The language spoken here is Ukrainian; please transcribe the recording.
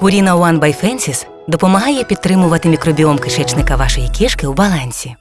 Purina One by Fences допомагає підтримувати мікробіом кишечника вашої кішки у балансі.